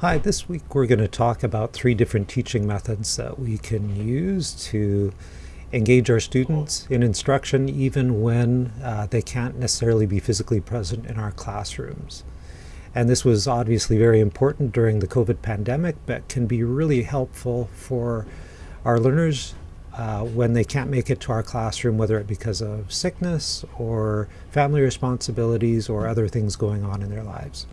Hi, this week we're going to talk about three different teaching methods that we can use to engage our students in instruction even when uh, they can't necessarily be physically present in our classrooms. And this was obviously very important during the COVID pandemic, but can be really helpful for our learners uh, when they can't make it to our classroom, whether it because of sickness or family responsibilities or other things going on in their lives.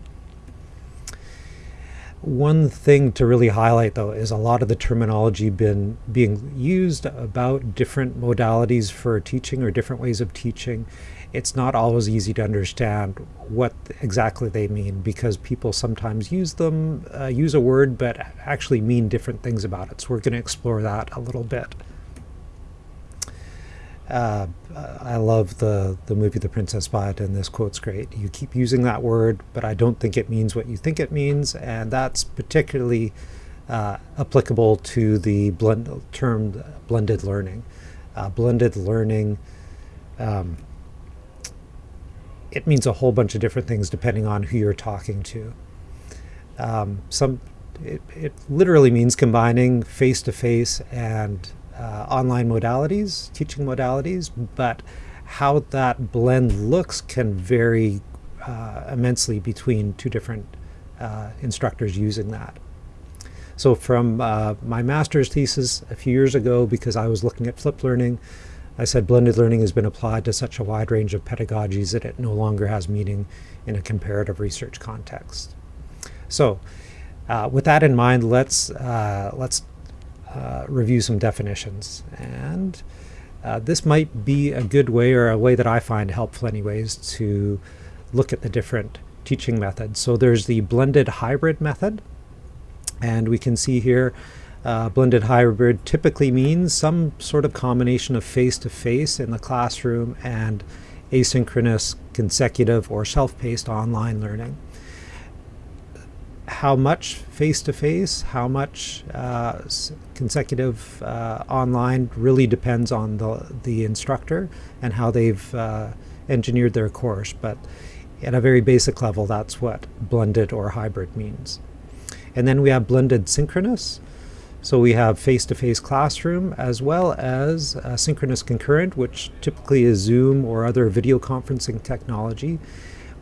One thing to really highlight though is a lot of the terminology been being used about different modalities for teaching or different ways of teaching. It's not always easy to understand what exactly they mean because people sometimes use them, uh, use a word, but actually mean different things about it. So we're going to explore that a little bit. Uh, I love the, the movie The Princess Bride, and this quote's great. You keep using that word, but I don't think it means what you think it means, and that's particularly uh, applicable to the blend, term blended learning. Uh, blended learning, um, it means a whole bunch of different things depending on who you're talking to. Um, some, it, it literally means combining face-to-face -face and uh, online modalities, teaching modalities, but how that blend looks can vary uh, immensely between two different uh, instructors using that. So from uh, my master's thesis a few years ago, because I was looking at flipped learning, I said blended learning has been applied to such a wide range of pedagogies that it no longer has meaning in a comparative research context. So uh, with that in mind, let's, uh, let's review some definitions. And uh, this might be a good way or a way that I find helpful anyways to look at the different teaching methods. So there's the blended hybrid method. And we can see here uh, blended hybrid typically means some sort of combination of face-to-face -face in the classroom and asynchronous, consecutive, or self-paced online learning how much face-to-face, -face, how much uh, consecutive uh, online really depends on the, the instructor and how they've uh, engineered their course. But at a very basic level, that's what blended or hybrid means. And then we have blended synchronous. So we have face-to-face -face classroom as well as synchronous concurrent, which typically is Zoom or other video conferencing technology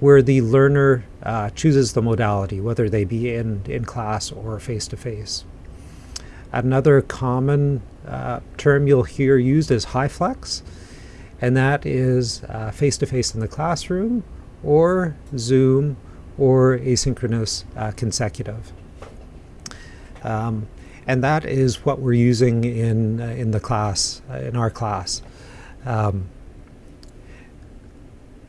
where the learner uh, chooses the modality, whether they be in, in class or face-to-face. -face. Another common uh, term you'll hear used is HyFlex, and that is uh, face-to-face -face in the classroom or Zoom or asynchronous uh, consecutive. Um, and that is what we're using in, uh, in the class, in our class. Um,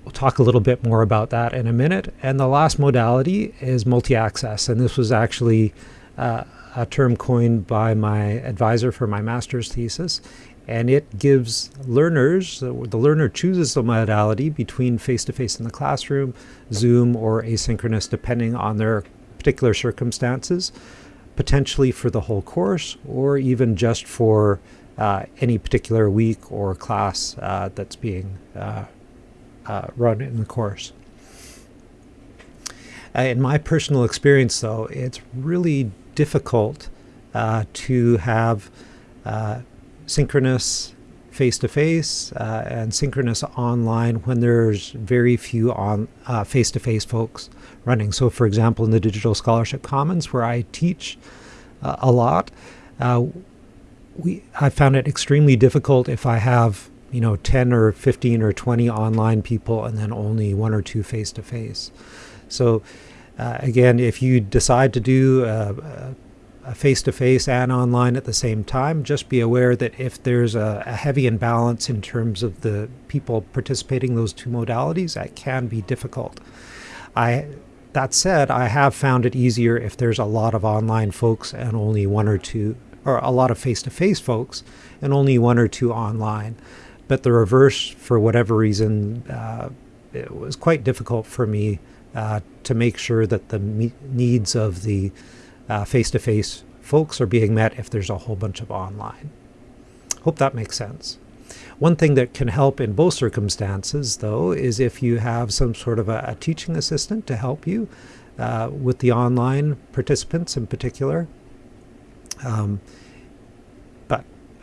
We'll talk a little bit more about that in a minute. And the last modality is multi-access. And this was actually uh, a term coined by my advisor for my master's thesis. And it gives learners, the learner chooses the modality between face-to-face -face in the classroom, Zoom, or asynchronous, depending on their particular circumstances, potentially for the whole course, or even just for uh, any particular week or class uh, that's being uh, run in the course. Uh, in my personal experience, though, it's really difficult uh, to have uh, synchronous face-to-face -face, uh, and synchronous online when there's very few on face-to-face -face folks running. So, for example, in the Digital Scholarship Commons, where I teach a lot, we I found it extremely difficult if I have you know 10 or 15 or 20 online people and then only one or two face to face so uh, again if you decide to do a face to face and online at the same time just be aware that if there's a, a heavy imbalance in terms of the people participating those two modalities that can be difficult. I that said i have found it easier if there's a lot of online folks and only one or two or a lot of face-to-face -face folks and only one or two online but the reverse, for whatever reason, uh, it was quite difficult for me uh, to make sure that the needs of the uh, face-to-face folks are being met if there's a whole bunch of online. Hope that makes sense. One thing that can help in both circumstances, though, is if you have some sort of a, a teaching assistant to help you. uh, with the online participants in particular. Um,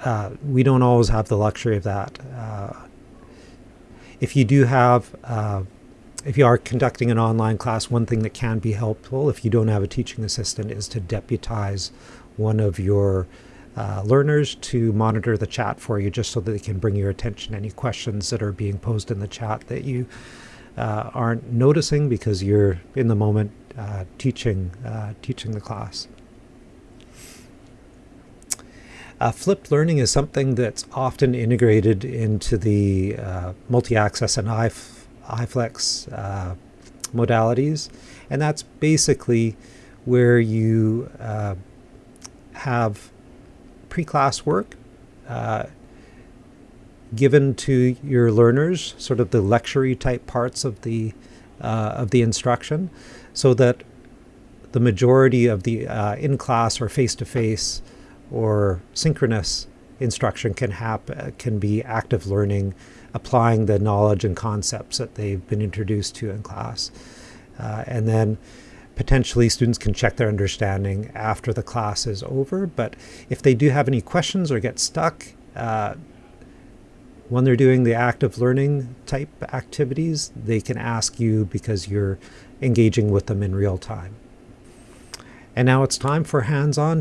uh, we don't always have the luxury of that. Uh, if you do have, uh, if you are conducting an online class, one thing that can be helpful if you don't have a teaching assistant is to deputize one of your uh, learners to monitor the chat for you just so that they can bring your attention any questions that are being posed in the chat that you uh, aren't noticing because you're in the moment uh, teaching teaching the class. Uh, flipped learning is something that's often integrated into the uh, multi-access and HyFlex uh, modalities, and that's basically where you uh, have pre-class work uh, given to your learners, sort of the lecture type parts of the uh, of the instruction, so that the majority of the in-class or face-to-face or synchronous instruction can happen can be active learning applying the knowledge and concepts that they've been introduced to in class. Uh, and then potentially students can check their understanding after the class is over but if they do have any questions or get stuck uh, when they're doing the active learning type activities they can ask you because you're engaging with them in real time. And now it's time for hands-on